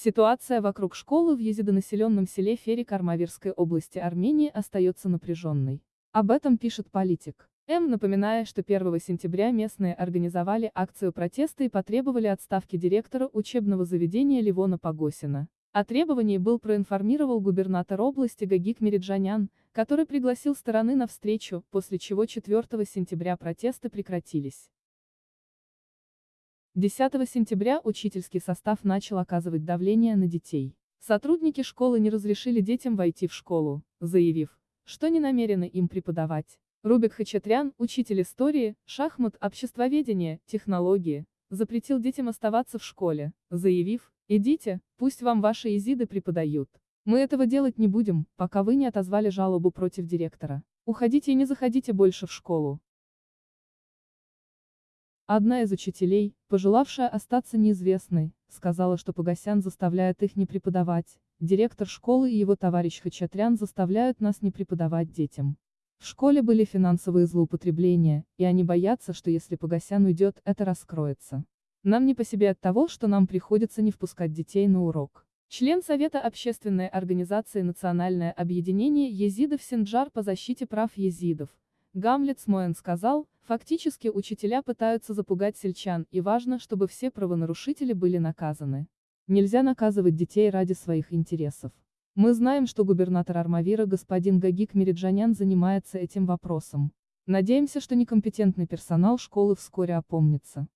Ситуация вокруг школы в езидонаселенном селе Ферик Армавирской области Армении остается напряженной. Об этом пишет политик. М. напоминая, что 1 сентября местные организовали акцию протеста и потребовали отставки директора учебного заведения Ливона Погосина. О требовании был проинформировал губернатор области Гагик Мериджанян, который пригласил стороны на встречу, после чего 4 сентября протесты прекратились. 10 сентября учительский состав начал оказывать давление на детей. Сотрудники школы не разрешили детям войти в школу, заявив, что не намерены им преподавать. Рубик Хачатрян, учитель истории, шахмат, обществоведения, технологии, запретил детям оставаться в школе, заявив, идите, пусть вам ваши езиды преподают. Мы этого делать не будем, пока вы не отозвали жалобу против директора. Уходите и не заходите больше в школу. Одна из учителей, пожелавшая остаться неизвестной, сказала, что Погосян заставляет их не преподавать, директор школы и его товарищ Хачатрян заставляют нас не преподавать детям. В школе были финансовые злоупотребления, и они боятся, что если Погосян уйдет, это раскроется. Нам не по себе от того, что нам приходится не впускать детей на урок. Член Совета общественной организации Национальное объединение езидов Синджар по защите прав езидов, Гамлет Смоен сказал, фактически учителя пытаются запугать сельчан, и важно, чтобы все правонарушители были наказаны. Нельзя наказывать детей ради своих интересов. Мы знаем, что губернатор Армавира господин Гагик Мериджанян занимается этим вопросом. Надеемся, что некомпетентный персонал школы вскоре опомнится.